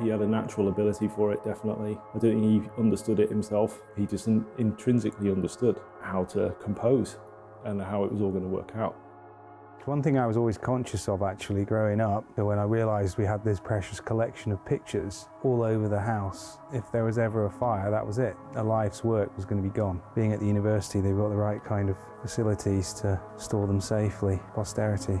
He had a natural ability for it, definitely. I don't think he understood it himself. He just intrinsically understood how to compose and how it was all going to work out. One thing I was always conscious of actually growing up, when I realised we had this precious collection of pictures all over the house, if there was ever a fire, that was it. A life's work was going to be gone. Being at the university, they've got the right kind of facilities to store them safely, posterity.